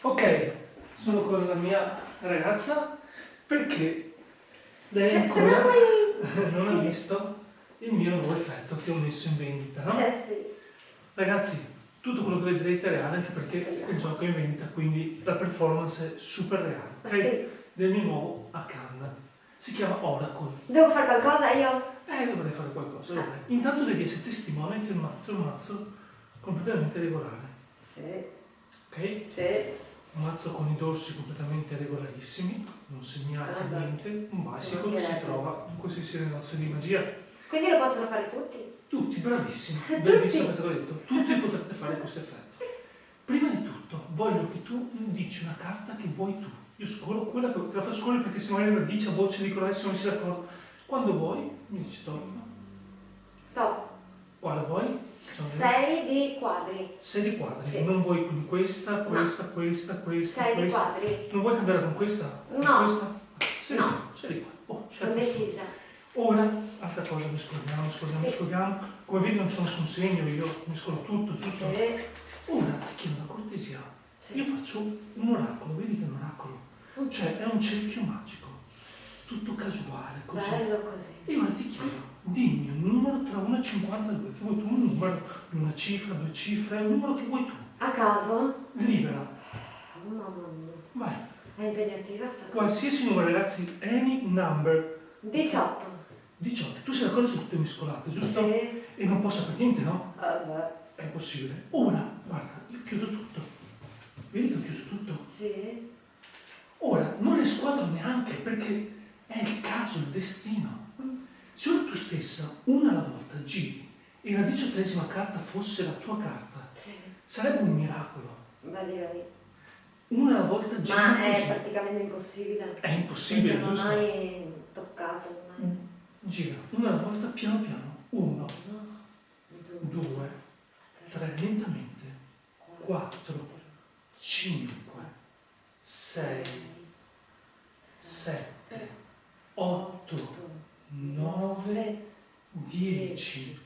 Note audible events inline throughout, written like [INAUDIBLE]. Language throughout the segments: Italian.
Ok, sono con la mia ragazza perché lei Eh, ancora [LAUGHS] non ha visto il mio nuovo effetto che ho messo in vendita, no? Eh sì. Ragazzi, tutto quello che vedrete è reale anche perché il gioco è in vendita, quindi la performance è super reale, ok? Sì. Del mio nuovo Akan. Si chiama Oracle. Devo fare qualcosa io? Eh, dovrei fare qualcosa, dovrei. Intanto devi essere testimone che il mazzo è un mazzo completamente regolare, Sì. ok? Sì. Un mazzo con i dorsi completamente regolarissimi, non segnati, Ah, niente. Un bicycle Ci si mancherebbe. trova in qualsiasi negozio di magia. Quindi lo possono fare tutti? Tutti, bravissimi, [LAUGHS] Tutti? bellissimo questo che ho detto. Tutti potrete fare questo effetto. Prima di tutto, voglio che tu dici una carta che vuoi tu. Io scorro quella che te la faccio scorrere perché se magari la dice a voce dicono adesso non si d'accordo. Quando vuoi, mi dici stop. Stop. Quale vuoi? Sei di quadri. Sei di quadri. Sì. Non vuoi quindi questa, questa, questa, questa, Sei di questa. quadri. Non vuoi cambiare con questa? Con No. Questa? Sei di No. sei di qua. Oh, Sono così. decisa. Ora, altra cosa, mi scordiamo, scordiamo, Sì. scordiamo. Come vedi non c'è nessun segno, io mi scordo tutto, giusto? Sì. Ora ti chiedo una cortesia. Io Sì. faccio un oracolo, vedi che è un oracolo? Cioè è un cerchio magico, tutto casuale, così. Bello così. E ora ti chiedo, tra 1 e 52, che vuoi tu, un numero, una cifra, due cifre, un numero che vuoi tu. A caso? Libera, Oh, mamma mia. vai. È impegnativa sta cosa. Qualsiasi numero, ragazzi, any number. 18. 18. Tu sei d'accordo su tutte mescolate, giusto? Sì. E non posso sapere niente, no? Vabbè. È impossibile. Ora, guarda, io chiudo tutto. Vedi che ho chiuso tutto? Sì. Ora, non le squadro neanche perché è il caso, il destino. Se tu stessa, una alla volta, giri e la diciottesima carta fosse la tua carta, Sì. sarebbe un miracolo. Direi. Una alla volta giri Ma è così. praticamente impossibile. È impossibile, non giusto? mai toccato. Mai. Gira, una alla volta, piano piano. Uno, No. due, tre, lentamente. Quattro, cinque, sei, sette, 10,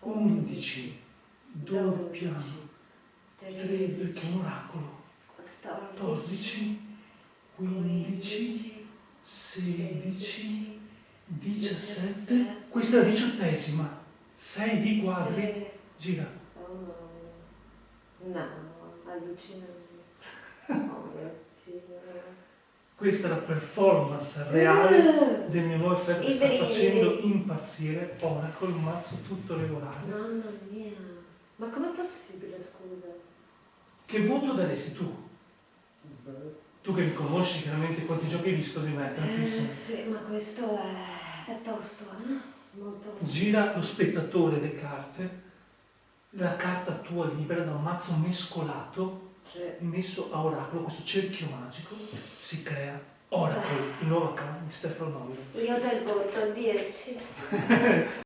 11, doppio piano, 13, un oracolo, 14, 15, 16, 17, questa è la diciottesima, 6 di quadri, gira. Oh, no, allucinante. Questa è la performance reale del mio nuovo effetto che sta facendo impazzire Oracle, un mazzo tutto regolare. Mamma mia. Ma com'è possibile, scusa? Che voto daresti tu? Tu che mi conosci, chiaramente quanti giochi hai visto di me, Eh, tantissimi. sì, ma questo è, è tosto, eh? Molto Gira lo spettatore le carte, la carta tua libera da un mazzo mescolato. Messo a oracolo, questo cerchio magico, si crea Oracle, il nuovo account di Stefano Novio. Io do il voto 10. [LAUGHS]